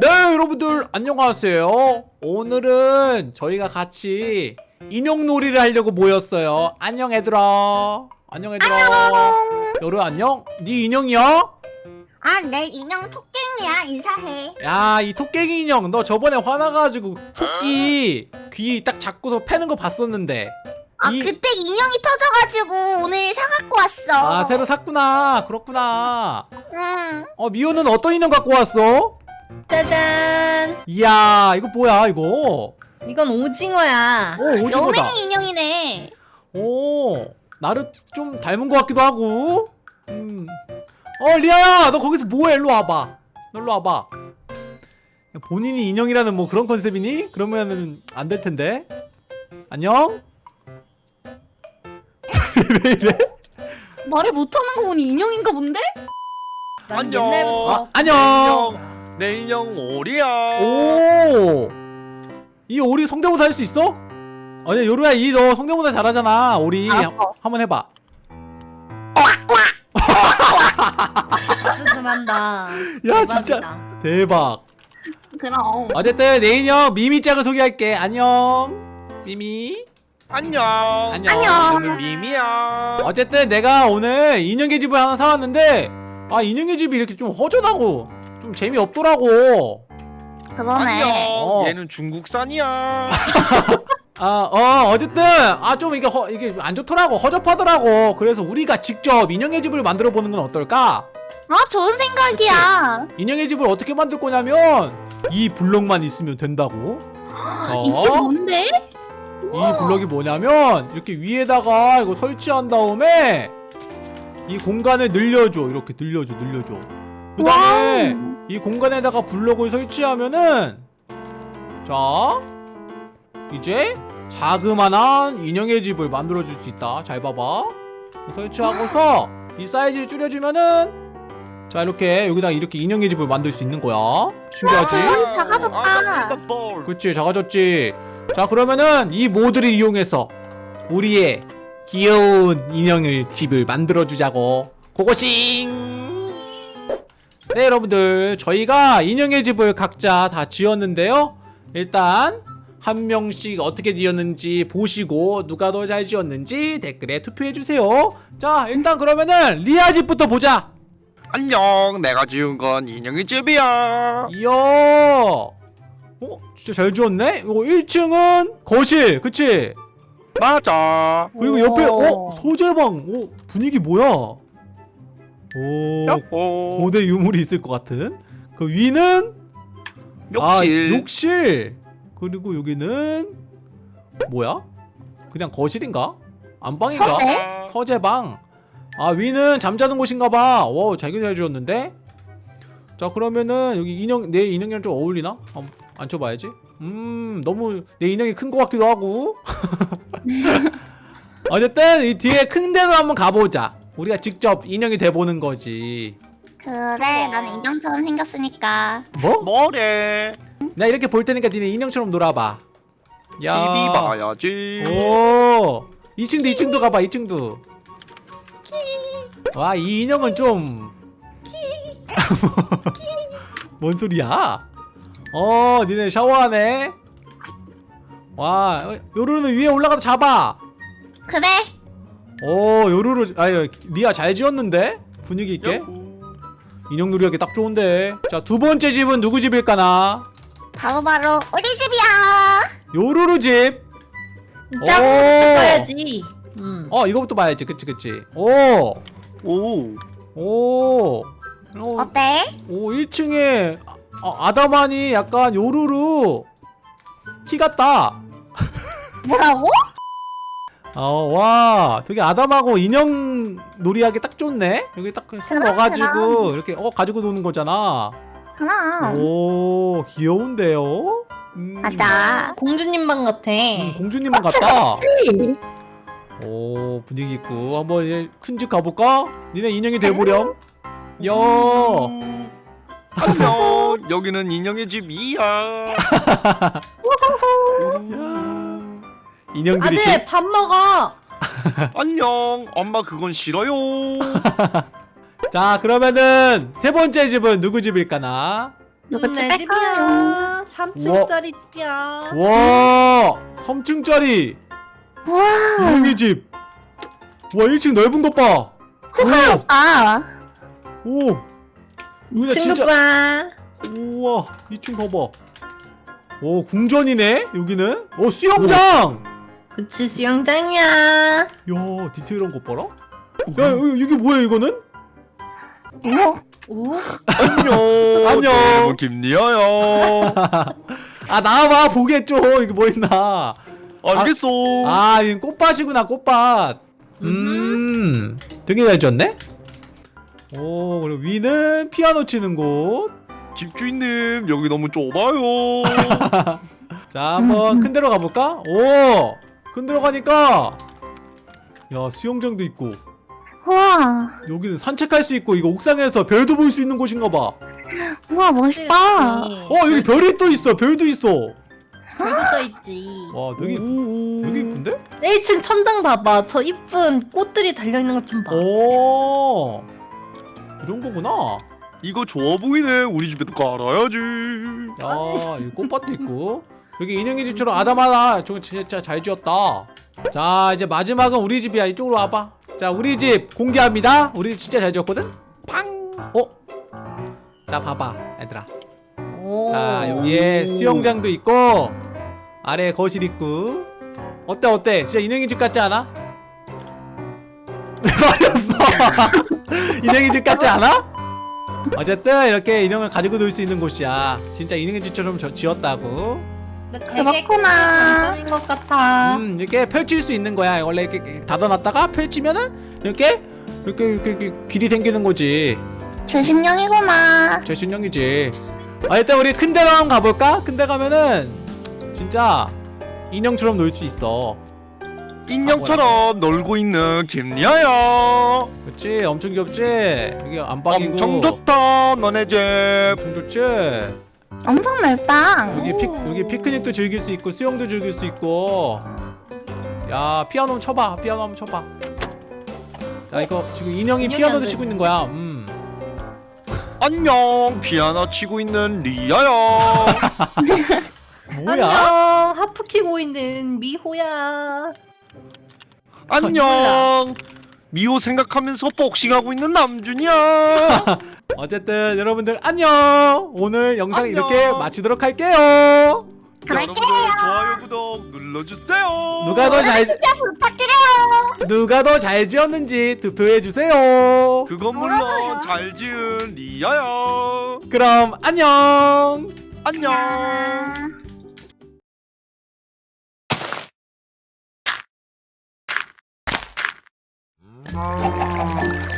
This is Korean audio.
네 여러분들 안녕하세요 오늘은 저희가 같이 인형놀이를 하려고 모였어요 안녕 얘들아 안녕 얘들아 여루 안녕? 네 인형이야? 아, 내 인형 토깽이야. 인사해. 야 이 토끼 인형 너 저번에 화나가지고 토끼 귀 딱 잡고서 패는 거 봤었는데 아, 이- 그때 인형이 터져가지고 오늘 사갖고 왔어. 아 새로 샀구나 그렇구나 응. 어 미호는 어떤 인형 갖고 왔어? 짜잔 이야 이거 뭐야 이거 이건 오징어야 오 오징어다 여맹이 인형이네. 오 나를 좀 닮은 것 같기도 하고 음. 어 리아야 너 거기서 뭐해 일로 와봐 너 일로 와봐 본인이 인형이라는 뭐 그런 컨셉이니? 그러면은 안 될 텐데 안녕? 왜 이래? 말을 못하는 거 보니 인형인가 본데? 난 안녕. 옛날부터 아, 안녕 내 인형 오리야. 오 이 오리 성대모사 할 수 있어? 아니 요루야 이 너 성대모사 잘하잖아 오리 알았어. 한- 한번 해봐 잘한다 야 진짜. 대박 그럼. 어쨌든 내 인형 미미짱을 소개할게 안녕 미미 안녕. 안녕. 나는 미미야. 어쨌든 내가 오늘 인형의 집을 하나 사왔는데 아 인형의 집이 이렇게 좀 허전하고 좀 재미없더라고 그러네. 안녕. 어. 얘는 중국산이야. 아 어 어쨌든 아 좀 이게 허, 이게 안 좋더라고 허접하더라고 그래서 우리가 직접 인형의 집을 만들어 보는 건 어떨까 아, 좋은 생각이야. 인형의 집을 어떻게 만들 거냐면 이 블럭만 있으면 된다고 이게 어? 뭔데? 이 블럭이 뭐냐면 이렇게 위에다가 이거 설치한 다음에 이 공간을 늘려줘 이렇게 늘려줘 늘려줘 그 다음에 와우. 이 공간에다가 블럭을 설치하면은 자 이제 자그만한 인형의 집을 만들어줄 수 있다 잘 봐봐 설치하고서 이 사이즈를 줄여주면은 자 이렇게 여기다 이렇게 인형의 집을 만들 수 있는 거야 신기하지? 와. 작아졌다. 아. 그치 작아졌지 자 그러면은 이 모드를 이용해서 우리의 귀여운 인형을 집을 만들어주자고 고고싱 네 여러분들 저희가 인형의 집을 각자 다 지었는데요 일단 한 명씩 어떻게 지었는지 보시고 누가 더 잘 지었는지 댓글에 투표해주세요 자 일단 그러면은 리아 집부터 보자 안녕. 내가 지은 건 인형의 집이야. 이야 어? 진짜 잘 지었네? 이거 1층은 거실 그치? 맞아. 그리고 옆에 오. 어? 소재방 오 분위기 뭐야? 오 야호. 고대 유물이 있을 것 같은 그 위는 아, 욕실. 욕실 그리고 여기는 뭐야? 그냥 거실인가? 안방인가? 서재? 서재방 아 위는 잠자는 곳인가봐 와 자기 잘 지었는데 자 그러면은 여기 인형 내 인형이랑 좀 어울리나? 한번 앉혀봐야지 음 너무 내 인형이 큰 것 같기도 하고 어쨌든 이 뒤에 큰 데로 한번 가보자 우리가 직접 인형이 돼보는 거지 그래, 나는 인형처럼 생겼으니까. 뭐? 뭐래? 나 이렇게 볼 테니까 니네 인형처럼 놀아봐 TV 봐야지. 오 2층도 2층도 가봐 2층도 와 이 인형은 좀 뭔 소리야 어 니네 샤워하네 와 어, 요루루는 위에 올라가서 잡아 그래. 오 요루루 아유 니가 잘 지었는데 분위기 있게. 인형 놀이하기 딱 좋은데 자 두 번째 집은 누구 집일까나 바로 바로 우리 집이야. 요루루 집짱 오. 봐야지 음. 어 이거부터 봐야지 그치 그치 오 오. 오. 오, 어때? 오 1층에 아, 아다만이 약간 요루루 키 같다. 뭐라고? 어, 와, 되게 아담하고 인형 놀이하기 딱 좋네. 여기 딱 손 넣어가지고 그럼. 이렇게 어 가지고 노는 거잖아. 그럼. 오, 귀여운데요. 음, 맞아. 공주님 방 같아 음, 공주님만 같다. 그치? 오, 분위기 있고 한번 이제 큰 집 가볼까? 니네 인형이 돼보렴. 야, 음. 안녕. 여기는 인형의 집이야. 야. 인형들이 시... 아들 밥 먹어 안녕. 엄마 그건 싫어요. 자 그러면은 세 번째 집은 누구 집일까나 누구 내집 집이야. 갈까요? 3층짜리 집이야. 와 3층짜리 우와. 인형의 집. 와 1층 넓은 것 봐. 아. 오. 오. 여기다 친구 진짜. 봐. 우와 2층 봐봐. 오 궁전이네 여기는. 오 수영장. 그치 수영장이야. 야 디테일한 것 봐라. 야 여기, 여기 뭐야 이거는? 어? 오. 안녕. 안녕. 내 이름은 김리아야. 아 나와봐 보겠죠 이게 뭐 있나. 알겠어. 아 이건 꽃밭이구나 꽃밭. 음 되게 잘 지었네. 오 그리고 위는 피아노 치는 곳. 집주인님 여기 너무 좁아요. 자 한번 큰 데로 가볼까? 오! 큰 데로 가니까 야 수영장도 있고 우와. 여기는 산책할 수 있고 이거 옥상에서 별도 볼 수 있는 곳인가 봐. 우와 멋있다. 어 여기 별이 또 있어 별도 있어. 별도 써 있지. 와 되게 오. 되게 이쁜데? 1층 천장 봐봐. 저 이쁜 꽃들이 달려 있는 것 좀 봐. 오 이런 거구나. 이거 좋아 보이네. 우리 집에도 깔아야지. 야 여기 꽃밭도 있고 여기 인형의 집처럼 아담하다. 저거 진짜 잘 지었다. 자 이제 마지막은 우리 집이야 이쪽으로 와봐. 자 우리 집 공개합니다. 우리 집 진짜 잘 지었거든. 팡. 어? 자 봐봐 얘들아. 오. 자 여기에 수영장도 있고 아래 거실 있고 어때 어때 진짜 인형의 집 같지 않아? 말이 없어 인형의 집 같지 않아? 어쨌든 이렇게 인형을 가지고 놀 수 있는 곳이야 진짜 인형의 집처럼 저, 지었다고 그렇구나. 감성인 것 같아. 음 이렇게 펼칠 수 있는 거야 원래 이렇게 닫아놨다가 펼치면은 이렇게 이렇게 이렇게, 이렇게 길이 생기는 거지 제 신령이구나. 제 신형이지 아 일단 우리 큰 데로 한번 가볼까? 큰 데 가면은 진짜 인형처럼 놀 수 있어 인형처럼 놀고 있는 김리아야. 그치 엄청 귀엽지? 여기 안방이고 엄청 좋다. 너네 집. 엄청 좋지? 엄청 넓다. 여기 피, 오. 여기 피크닉도 즐길 수 있고 수영도 즐길 수 있고 야 피아노 한번 쳐봐 피아노 한번 쳐봐 자 이거 지금 인형이 피아노도 안 치고 돼. 있는 거야 음. 안녕. 피아노 치고 있는 리아야. 뭐야? 안녕. 하프 키고 있는 미호야. 안녕. 미호 생각하면서 복싱하고 있는 남준이야. 어쨌든 여러분들 안녕 오늘 영상 안녕. 이렇게 마치도록 할게요 그럴게요. 좋아요 구독 눌러주세요. 누가 더잘 부탁드려요. 누가 더 잘 지었는지 투표해 주세요. 그건 물론 잘 지은 리아야. 그럼 안녕. 안녕. 아.